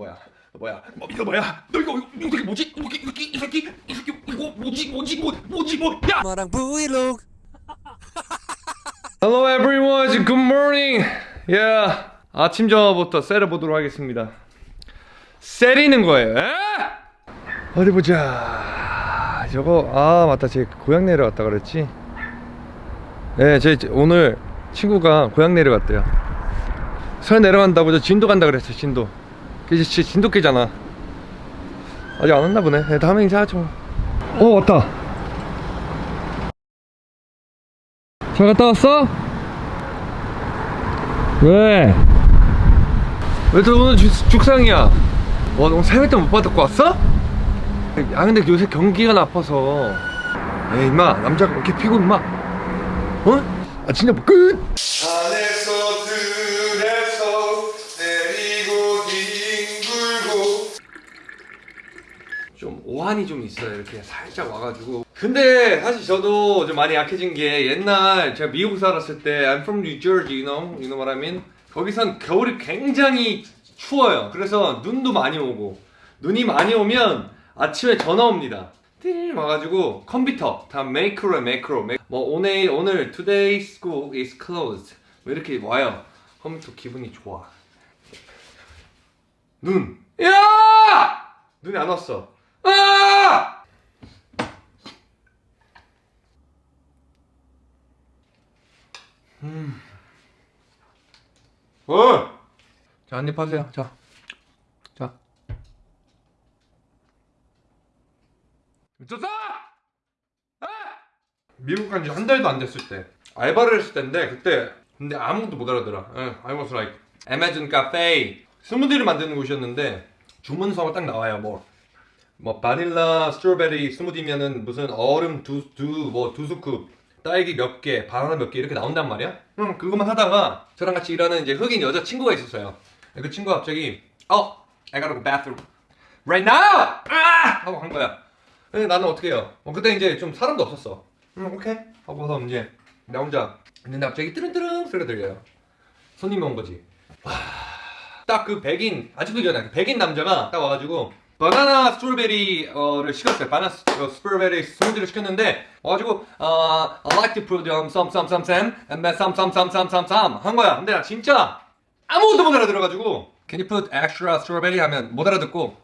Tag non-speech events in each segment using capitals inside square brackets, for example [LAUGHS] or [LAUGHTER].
뭐야 너 뭐야 뭐, 이거 뭐야 너 이거 이거 이거 뭐지 이거 이거 이 새끼 이 새끼 이거 뭐지 뭐지 뭐 뭐지 뭐야 마랑 브이로그 Hello everyone, good morning. Yeah. 아침 전화부터 세려 보도록 하겠습니다. 세리는 거예요. 에? 어디 보자. 저거 아 맞다, 제 고향 내려갔다 그랬지. 네, 제 제- 오늘 친구가 고향 내려갔대요. 서 내려간다고 저 진도 간다 그랬어, 진도. 진도 깨잖아. 아직 안 왔나 보네. 네, 다음에 인사하죠. 어 왔다. 잘 갔다 왔어? 왜? 왜 또 오늘 죽, 죽상이야? 와, 너 세뱃돈 못 받고 왔어? 아 근데 요새 경기가 나빠서 에이 임마 남자가 이렇게 피고 임마 어? 아 진짜 뭐 끝! 산에서 들에서 내리고 뒹굴고 좀 오한이 좀 있어요. 이렇게 살짝 와가지고. 근데 사실 저도 좀 많이 약해진 게 옛날 제가 미국 살았을 때 I'm from New Jersey, you know? You know what I mean? 거기선 겨울이 굉장히 추워요. 그래서 눈도 많이 오고. 눈이 많이 오면 아침에 전화 옵니다. 띠 와가지고 컴퓨터 다 매크로 매- 뭐 오늘 오늘 today school is closed. 뭐 이렇게 와요. 컴퓨터 기분이 좋아. 눈. 야! 눈이 안 왔어 아! 음. 어! 자, 한입 하세요. 자. 자. 미쳤어! 아! 미국 간 지 한 달도 안 됐을 때 알바를 했을 때인데 그때 근데 아무것도 못 알아들어. 예, I was like Amazon Cafe 스무디를 만드는 곳이었는데 주문서가 딱 나와요. 뭐, 뭐 바닐라 스트로베리 스무디면은 무슨 얼음 두 두 뭐 두 스쿱 딸기 몇 개, 바나나 몇 개 이렇게 나온단 말이야. 음, 그것만 하다가 저랑 같이 일하는 이제 흑인 여자 친구가 있었어요. 그 친구가 갑자기 어, I gotta go bathroom right now. 아! 하고 한 거야. 근데 나는 어떻게 해요? 어, 그때 이제 좀 사람도 없었어. 음, 오케이. 하고서 이제 나 혼자 있는데 갑자기 뜨릉뜨릉 소리가 들려요. 손님이 온 거지. 딱그 백인 아직도 기억나. 그 백인 남자가 딱 와가지고 바나나 strawberry를 시켰어요. 바나나 스- 어, strawberry 스무디를 시켰는데 와가지고 어, I like to put um, some some some some and then some some some some some some 한 거야. 근데 나 진짜 아무것도 못 알아들어가지고 Can you put extra strawberry 하면 못 알아듣고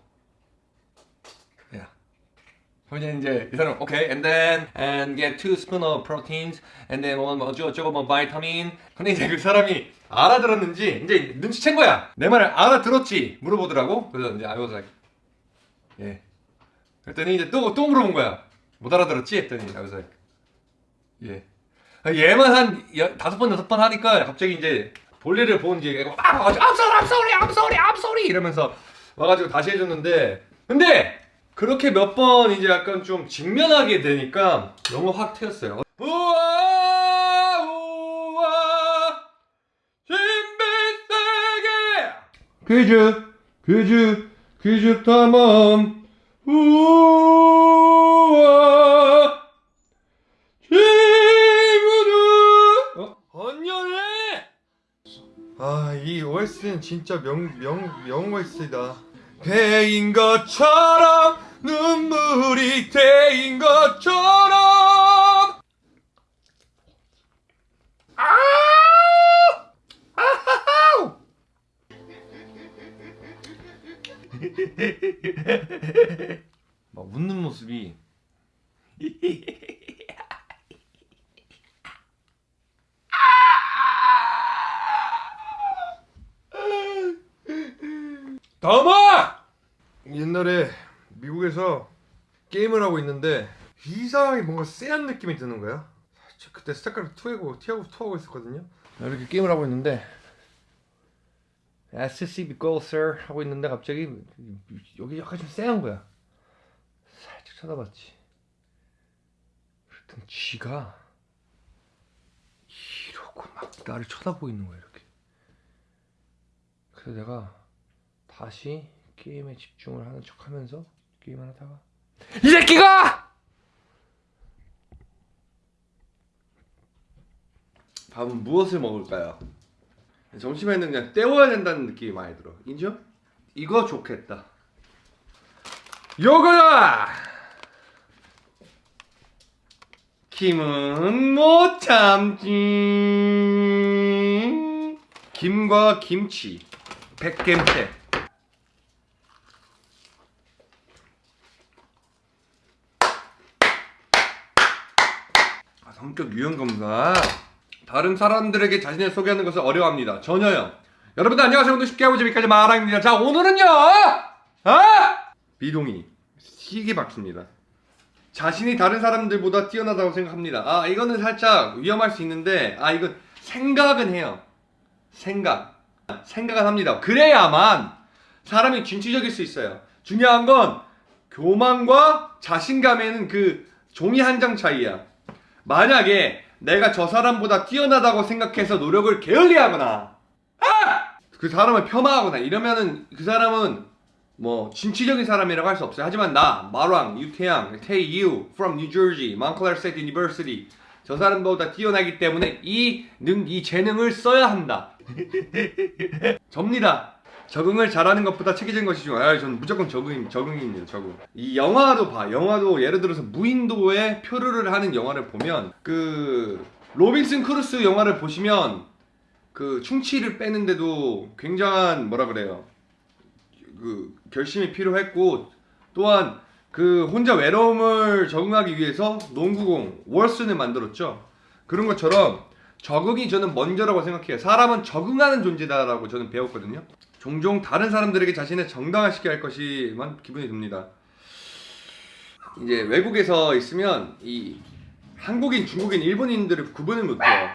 yeah. 그러면 이제 이 사람 오케이 and then and get two spoon of proteins and then 뭐 어쩌고 저쩌고 뭐 바이타민 근데 이제 그 사람이 알아들었는지 이제 눈치챈 거야 내 말을 알아들었지 물어보더라고 그래서 이제 I was like 예. 그랬더니 이제 또 또 물어본 거야. 못 알아들었지? 했더니 like 예. 얘만 한 여- 다섯 번 여섯 번 하니까 갑자기 이제 볼일을 본 이제 애가 막 와가지고 I'm sorry I'm sorry I'm sorry I'm sorry. 이러면서 와가지고 다시 해줬는데 근데 그렇게 몇 번 이제 약간 좀 직면하게 되니까 너무 확 트였어요. 우와 우와 신비세계! 퀴즈 퀴즈 퀴즈 탐험 우와. 친구들 어? 언녀네 아이 OS는 진짜 명, 명, 명 OS다. 배인 것처럼 눈물이 대인 것처럼 막 웃는 모습이 다음아! 옛날에 미국에서 게임을 하고 있는데 이상하게 뭔가 쎄한 느낌이 드는 거야. 저 그때 스타크래프트 2하고 티하고 2하고 있었거든요. 이렇게 게임을 하고 있는데 SCB Go Sir 하고 있는데 갑자기 여기 약간 좀 쎄한 거야. 살짝 쳐다봤지. 그랬더니 쥐가 이러고 막 나를 쳐다보고 있는 거야 이렇게. 그래서 내가 다시 게임에 집중을 하는 척 하면서 게임을 하다가 이 새끼가 밥은 무엇을 먹을까요? 점심에는 그냥 때워야 된다는 느낌이 많이 들어. 인정? 이거 좋겠다. 요거야! 김은 못 참지. 김과 김치. 백김치. 아, 성격 유형 검사. 다른 사람들에게 자신을 소개하는 것을 어려워합니다. 전혀요. 여러분들 안녕하세요. 오늘 쉽게 하고 재밌게 마랑입니다. 자, 오늘은요. 아! 비동이 시기 박습니다. 자신이 다른 사람들보다 뛰어나다고 생각합니다. 아, 이거는 살짝 위험할 수 있는데, 아, 이건 생각은 해요. 생각. 생각은 합니다. 그래야만 사람이 진취적일 수 있어요. 중요한 건 교만과 자신감에는 그 종이 한 장 차이야. 만약에 내가 저 사람보다 뛰어나다고 생각해서 노력을 게을리하거나, 아! 그 사람을 폄하하거나 이러면은 그 사람은 뭐 진취적인 사람이라고 할 수 없어요. 하지만 나 마랑 유태양 태유 from New Jersey Montclair State University 저 사람보다 뛰어나기 때문에 이, 능, 이 재능을 써야 한다. [LAUGHS] 접니다. 적응을 잘하는 것보다 체계적인 것이 중요해요. 아, 저는 무조건 적응, 적응입니다. 적응. 이 영화도 봐. 영화도 예를 들어서 무인도에 표류를 하는 영화를 보면 그 로빈슨 크루소 영화를 보시면 그 충치를 빼는데도 굉장한 뭐라 그래요. 그 결심이 필요했고 또한 그 혼자 외로움을 적응하기 위해서 농구공 윌슨을 만들었죠. 그런 것처럼 적응이 저는 먼저라고 생각해요. 사람은 적응하는 존재다라고 저는 배웠거든요. 종종 다른 사람들에게 자신을 정당화시켜야 할 것이만 기분이 듭니다. 이제 외국에서 있으면 이 한국인, 중국인, 일본인들을 구분을 못해요.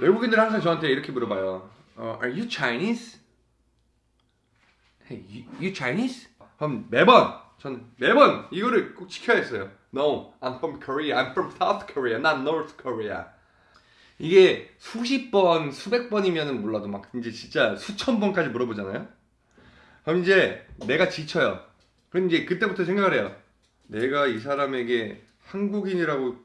외국인들은 항상 저한테 이렇게 물어봐요. 어, Are you Chinese? Hey, you, you Chinese? 그럼 매번 저는 매번 이거를 꼭 지켜야 했어요. No, I'm from Korea. I'm from South Korea, not North Korea. 이게 수십 번, 수백 번이면은 몰라도 막 이제 진짜 수천 번까지 물어보잖아요. 그럼 이제 내가 지쳐요. 그럼 이제 그때부터 생각을 해요. 내가 이 사람에게 한국인이라고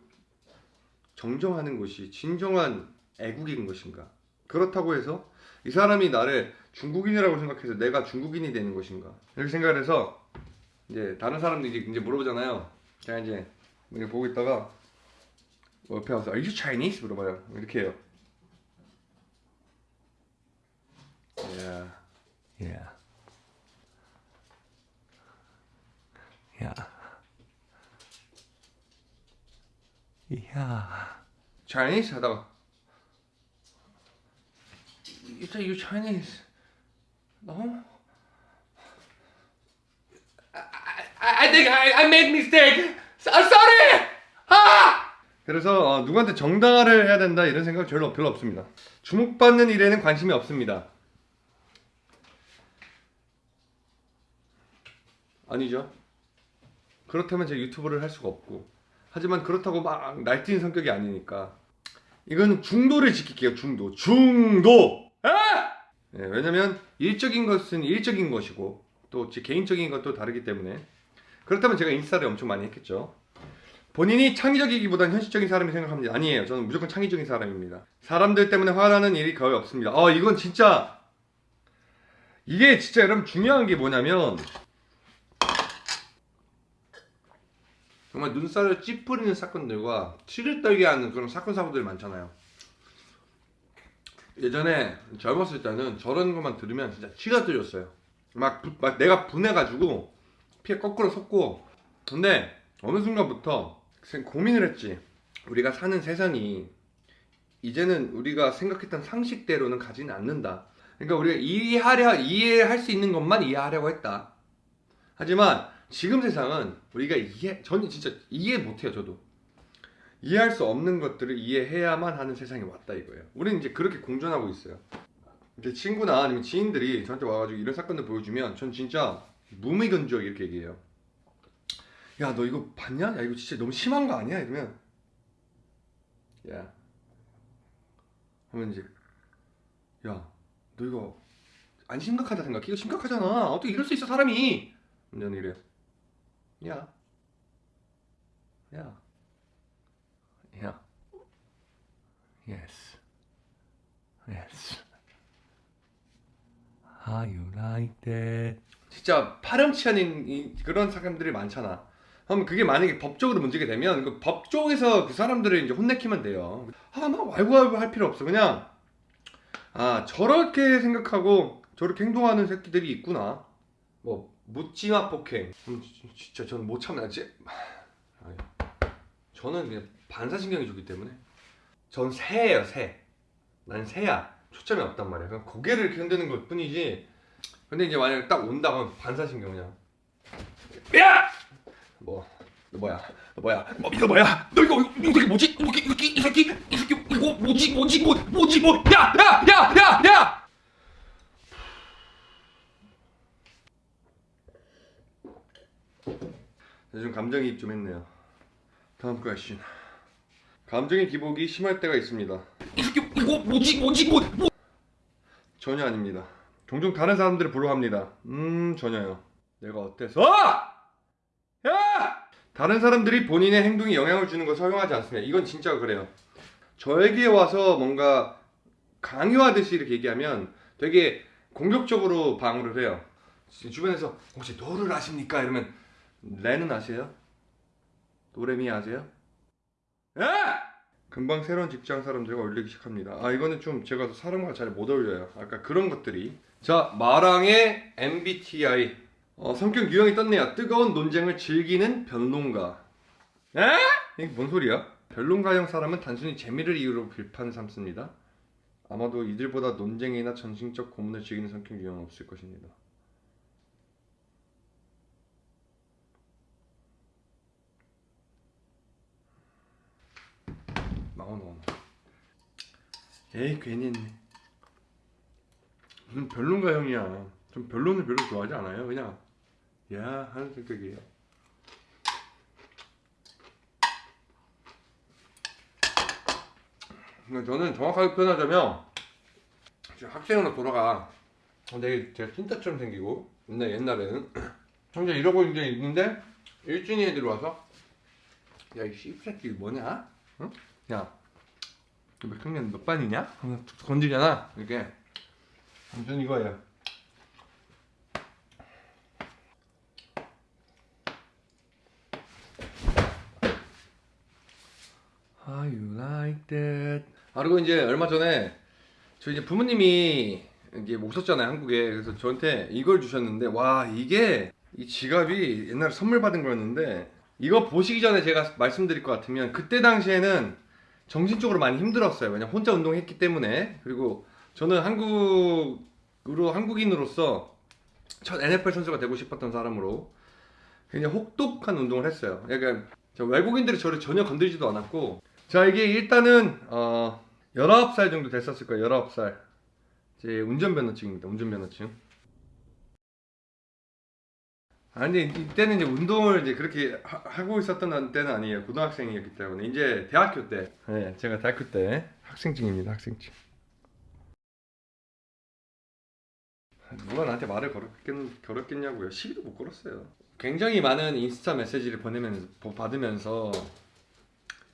정정하는 것이 진정한 애국인 것인가? 그렇다고 해서 이 사람이 나를 중국인이라고 생각해서 내가 중국인이 되는 것인가? 이렇게 생각을 해서 이제 다른 사람들이 이제 물어보잖아요. 제가 이제 보고 있다가 뭐 옆에 와서 Are you Chinese? 물어봐요. 이렇게 해요. Yeah. Yeah. Yeah. Yeah. Chinese? 하다가 You say you Chinese? No. I, I, I think I, I made mistake. I'm sorry. 아! 그래서 어, 누구한테 정당화를 해야 된다 이런 생각 별로 별로 없습니다. 주목받는 일에는 관심이 없습니다. 아니죠. 그렇다면 제가 유튜브를 할 수가 없고 하지만 그렇다고 막 날뛰는 성격이 아니니까 이건 중도를 지킬게요 중도 중도 아! 네, 왜냐면 일적인 것은 일적인 것이고 또 제 개인적인 것도 다르기 때문에 그렇다면 제가 인스타를 엄청 많이 했겠죠 본인이 창의적이기보다는 현실적인 사람이 생각합니다. 아니에요. 저는 무조건 창의적인 사람입니다. 사람들 때문에 화나는 일이 거의 없습니다. 어 이건 진짜 이게 진짜 여러분 중요한 게 뭐냐면 정말 눈살을 찌푸리는 사건들과 치를 떨게 하는 그런 사건 사고들이 많잖아요. 예전에 젊었을 때는 저런 것만 들으면 진짜 치가 떨렸어요. 막, 부- 막 내가 분해가지고 피에 거꾸로 섰고. 근데 어느 순간부터 생- 고민을 했지. 우리가 사는 세상이 이제는 우리가 생각했던 상식대로는 가지는 않는다. 그러니까 우리가 이해하려 이해할 수 있는 것만 이해하려고 했다. 하지만 지금 세상은 우리가 이해 저는 진짜 이해 못해요 저도 이해할 수 없는 것들을 이해해야만 하는 세상이 왔다 이거예요 우리는 이제 그렇게 공존하고 있어요 제 친구나 아니면 지인들이 저한테 와가지고 이런 사건들 보여주면 전 진짜 무미건조하게 이렇게 얘기해요 야 너 이거 봤냐? 야 이거 진짜 너무 심한 거 아니야? 이러면 야 하면 이제 야 너 이거 안 심각하다 생각해? 이거 심각하잖아 어떻게 이럴 수 있어 사람이 저는 이래요 야. 야. Yeah. Yes. Yes. How you? 진짜 파렴치 않은 이- 그런 사람들이 많잖아. 그럼 그게 만약에 법적으로 문제가 되면 그 법 쪽에서 그 사람들을 이제 혼내키면 돼요. 아, 막 왈구왈구 할 필요 없어. 그냥 아 저렇게 생각하고 저렇게 행동하는 새끼들이 있구나. 뭐 묻지마 폭행. 음, 지- 진짜 저는 못 참나. 지 아니, 저는 그냥 반사신경이 좋기 때문에 전 새예요 새. 난 새야. 초점이 없단 말이야. 그냥 고개를 이렇게 흔드는 것 뿐이지. 근데 이제 만약에 딱 온다 그러면 반사신경 그냥 야! 뭐, 너 뭐야? 너 뭐야? 뭐, 이거 뭐야? 너 이거 이거 이거 뭐지? 이거 이 새끼 이 새끼 이 새끼 이거 뭐지? 뭐지? 뭐 뭐지? 뭐? 야! 야! 야! 야! 야! 요즘 감정이입 좀 했네요. 다음 question. 감정의 기복이 심할 때가 있습니다. 이 새끼 이거 뭐지? 뭐지? 뭐? 뭐? 전혀 아닙니다. 종종 다른 사람들을 부러워합니다. 음 전혀요. 내가 어때서? 야! 다른 사람들이 본인의 행동에 영향을 주는 것을 허용하지 않습니다. 이건 진짜 그래요. 저에게 와서 뭔가 강요하듯이 이렇게 얘기하면 되게 공격적으로 방어를 해요. 주변에서 혹시 도를 아십니까? 이러면 레는 아세요? 도레미 아세요? 야! 금방 새로운 직장 사람들과 어울리기 시작합니다. 아 이거는 좀 제가 사람과 잘 못 어울려요. 아까 그런 것들이. 자 마랑의 MBTI 어, 성격 유형이 떴네요. 뜨거운 논쟁을 즐기는 변론가. 에? 이게 뭔 소리야? 변론가형 사람은 단순히 재미를 이유로 비판 삼습니다. 아마도 이들보다 논쟁이나 정신적 고문을 즐기는 성격 유형은 없을 것입니다. 나와 나와. 에이 괜히 했네. 무슨 변론가형이야. 좀 변론을 별로 좋아하지 않아요. 그냥 야 하는 성격이에요. 저는 정확하게 표현하자면 학생으로 돌아가. 근데 제가 찐따처럼 생기고 옛날 옛날에는 [CLEARS THROAT] 혼자 이러고 이제 있는데 일진이 애들이 와서 야 이 씨새끼 뭐냐? 응? 야, 너몇 학년 몇 반이냐? 건드리잖아. 이렇게. 아무튼 이거예요. How you that? 아 그리고 이제 얼마 전에 저 이제 부모님이 이게 오셨잖아요 한국에. 그래서 저한테 이걸 주셨는데 와 이게 이 지갑이 옛날에 선물 받은 거였는데 이거 보시기 전에 제가 말씀드릴 것 같으면 그때 당시에는 정신적으로 많이 힘들었어요. 왜냐 면 혼자 운동했기 때문에. 그리고 저는 한국으로 한국인으로서 첫 NFL 선수가 되고 싶었던 사람으로 굉장히 혹독한 운동을 했어요. 저 외국인들이 저를 전혀 건드리지도 않았고 자 이게 일단은 어 19살 정도 됐었을 거예요 19살. 제 운전면허증입니다 운전면허증 아니 이때는 이제 운동을 이제 그렇게 하, 고 있었던 때는 아니에요 고등학생이었기 때문에. 이제 대학교 때. 네, 제가 대학교 때 학생증입니다 학생증 누가 나한테 말을 걸었겠, 걸었겠냐고요. 시비도 못 걸었어요. 굉장히 많은 인스타 메시지를 보내면서 받으면서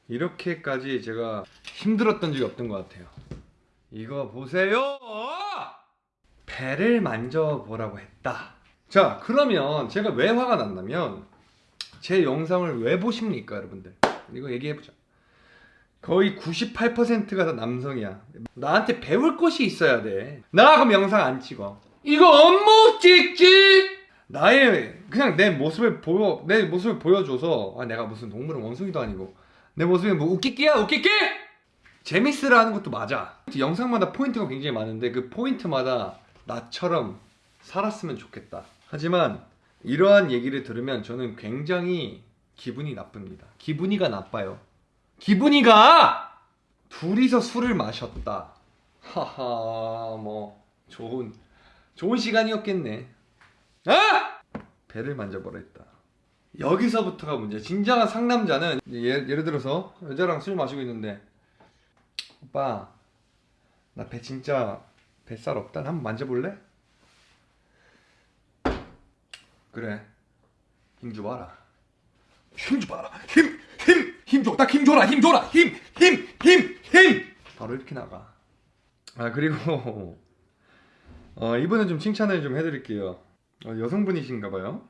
이렇게까지 제가 힘들었던 적이 없던 것 같아요. 이거 보세요. 배를 만져보라고 했다. 자, 그러면 제가 왜 화가 났냐면 제 영상을 왜 보십니까, 여러분들? 이거 얘기해보자. 거의 98%가 다 남성이야. 나한테 배울 것이 있어야 돼. 나 그럼 영상 안 찍어. 이거 업무 찍지? 나의 그냥 내 모습을 보여 내 모습을 보여줘서 아 내가 무슨 동물은 원숭이도 아니고 내 모습이 뭐 웃기기야? 웃기기? 재밌으라 하는 것도 맞아. 영상마다 포인트가 굉장히 많은데 그 포인트마다 나처럼 살았으면 좋겠다. 하지만 이러한 얘기를 들으면 저는 굉장히 기분이 나쁩니다. 기분이가 나빠요. 기분이가! 둘이서 술을 마셨다. 하하 뭐 좋은 좋은 시간이었겠네. 아! 배를 만져보라 했다. 여기서부터가 문제. 진정한 상남자는 예, 예를 들어서 여자랑 술 마시고 있는데 오빠 나 배 진짜 뱃살 없다. 한번 만져볼래? 그래. 힘 줘봐라. 힘 줘봐라. 힘! 힘! 힘 줘! 딱 힘 줘라! 힘 줘라! 힘! 힘! 힘! 힘! 바로 이렇게 나가. 아 그리고 [LAUGHS] 어, 이번에 좀 칭찬을 좀 해드릴게요. 어, 여성분이신가봐요.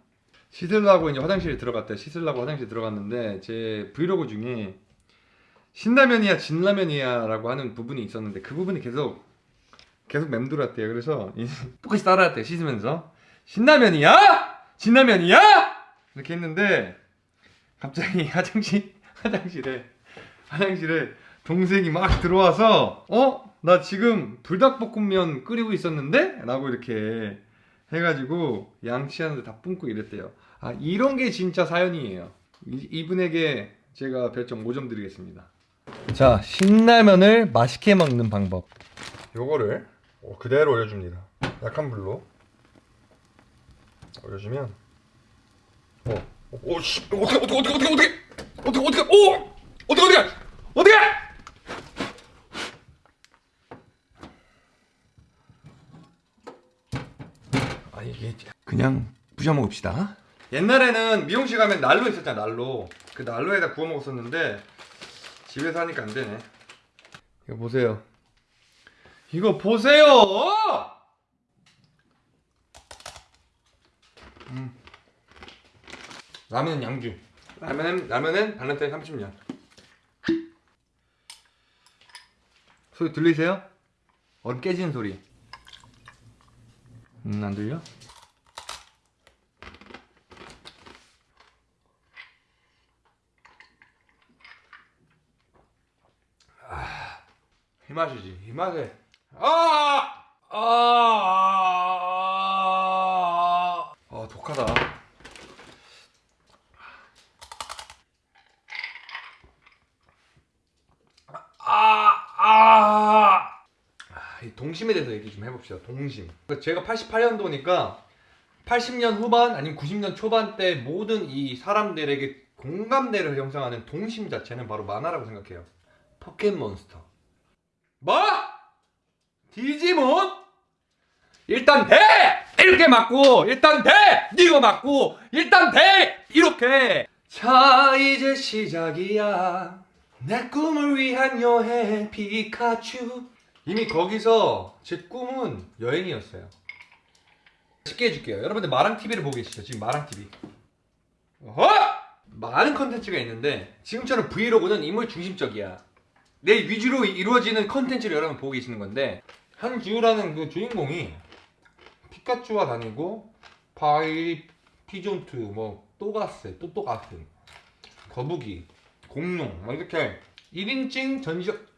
씻으려고 이제 화장실에 들어갔대. 씻으려고 화장실 들어갔는데 제 브이로그 중에 신라면이야 진라면이야 라고 하는 부분이 있었는데 그 부분이 계속 계속 맴돌았대요. 그래서 이- [LAUGHS] 똑같이 따라했대 씻으면서 신라면이야 진라면이야 이렇게 했는데 갑자기 [LAUGHS] 화장실 화장실에 화장실에 동생이 막 들어와서 어? 나 지금 불닭볶음면 끓이고 있었는데? 라고 이렇게 해가지고 양치하는데 다 뿜고 이랬대요. 아 이런 게 진짜 사연이에요. 이, 이분에게 제가 별점 5점 드리겠습니다. 자 신라면을 맛있게 먹는 방법. 요거를 어, 그대로 올려줍니다. 약한 불로. 올려주면 어, 오, 씨, 어떻게, 어떻게, 어떻게, 어떻게, 어떻게, 어떻게, 어떻게, 오, 어떻게, 어떻게, 어떻게? 아 이게 이제 그냥 부셔 먹읍시다. 옛날에는 미용실 가면 난로 있었잖아, 난로. 그 난로에다 구워 먹었었는데 집에서 하니까 안 되네. 이거 보세요. 이거 보세요. 음. 라면은 양주. 라면은 라면은 발렌타인 30년. 소리 들리세요? 얼음 깨지는 소리. 음, 안 들려? 이 맛이지. 이 맛에. 아! 아! 아, 독하다. 아! 아! 아, 이 동심에 대해서 얘기 좀 해봅시다. 동심. 그러니까 제가 88년도니까 80년 후반 아니면 90년 초반 때 모든 이 사람들에게 공감대를 형성하는 동심 자체는 바로 만화라고 생각해요. 포켓몬스터. 뭐? 디지몬? 일단 대! 이렇게 맞고 일단 대! 이거 맞고 일단 대! 이렇게 자 이제 시작이야 내 꿈을 위한 여행 피카츄 이미 거기서 제 꿈은 여행이었어요 쉽게 해줄게요 여러분들 마랑TV를 보고 계시죠 지금 마랑TV 어? 많은 컨텐츠가 있는데 지금처럼 브이로그는 인물 중심적이야 내 위주로 이루어지는 컨텐츠를 여러분 보고 계시는 건데 한지우라는 그 주인공이 피카츄와 다니고 파이리 피죤투 뭐 또가스 또또가스 거북이 공룡 막 이렇게 1인칭 전지적 [COUGHS]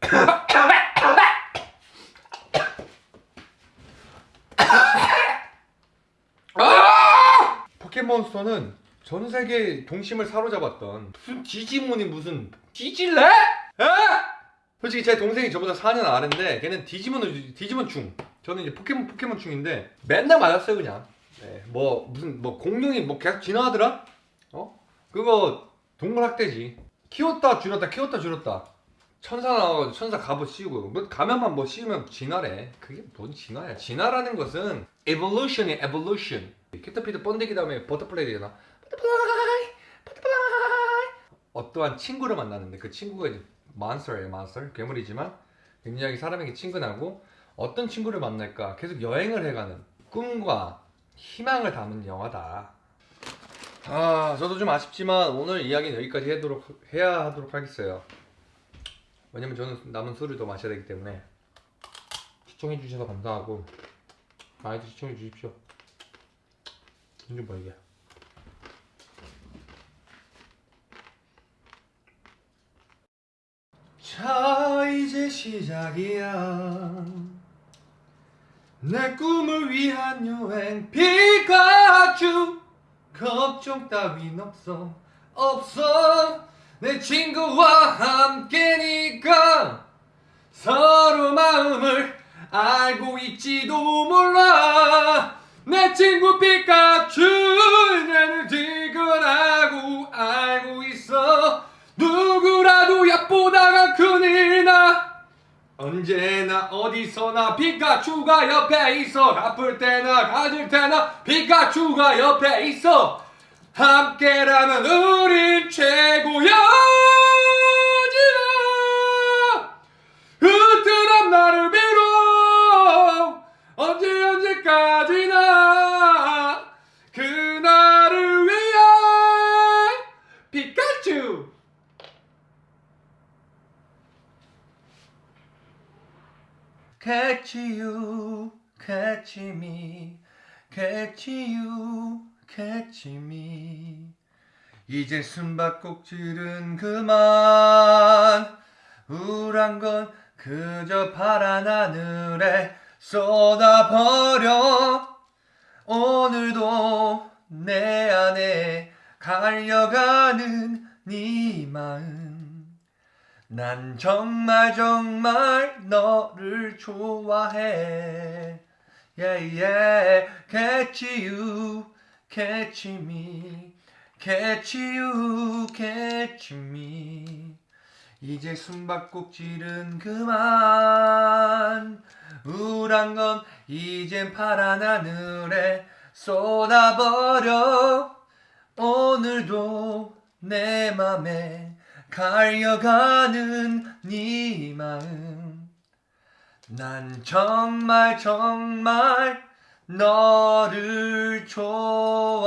아! 포켓몬스터는 전 세계 동심을 사로잡았던 무슨 디지몬이 무슨 디질래? 에? 솔직히 제 동생이 저보다 4년 아래인데 걔는 디지몬을 디지몬 충 저는 이제 포켓몬 포켓몬 충인데 맨날 맞았어요 그냥. 네, 뭐 무슨 뭐 공룡이 뭐 계속 진화하더라? 어? 그거 동물학대지. 키웠다 줄였다 키웠다 줄였다. 천사 나와가지고 천사 갑옷 씌우고. 뭐 가면만 뭐 씌우면 진화래. 그게 뭔 진화야. 진화라는 것은 evolution이 evolution. 캐터피 번데기 다음에 butterfly 되잖아 Butterfly! Butterfly! 어떠한 친구를 만나는데 그 친구가 이제 몬스터예요 몬스터 괴물이지만 굉장히 사람에게 친근하고 어떤 친구를 만날까 계속 여행을 해가는 꿈과 희망을 담은 영화다. 아 저도 좀 아쉽지만 오늘 이야기는 여기까지 하도록, 해야 하도록 하겠어요. 왜냐면 저는 남은 술을 더 마셔야 되기 때문에 시청해 주셔서 감사하고 많이들 시청해 주십시오. 돈좀 벌게 자 이제 시작이야. 내 꿈을 위한 여행 피카츄. 걱정 따윈 없어 없어. 내 친구와 함께니까 서로 마음을 알고 있지도 몰라. 내 친구 피카츄 얕보다가 큰일 나 언제나 어디서나 피카츄가 옆에 있어. 아플 때나 가질 때나 피카츄가 옆에 있어. 함께라면 우린 최고야 으뜨한 나를 빌어. 언제 언제까지나 you, catch me, catch you, catch me. 이제 숨바꼭질은 그만. 우울한 건 그저 파란 하늘에 쏟아버려. 오늘도 내 안에 갈려가는 네 마음. 난 정말 정말 너를 좋아해. Yeah, yeah. Catch you, catch me. Catch you, catch me. 이제 숨바꼭질은 그만. 우울한 건 이젠 파란 하늘에 쏟아버려. 오늘도 내 맘에 갈려가는 네 마음. 난 정말 정말 너를 좋아해.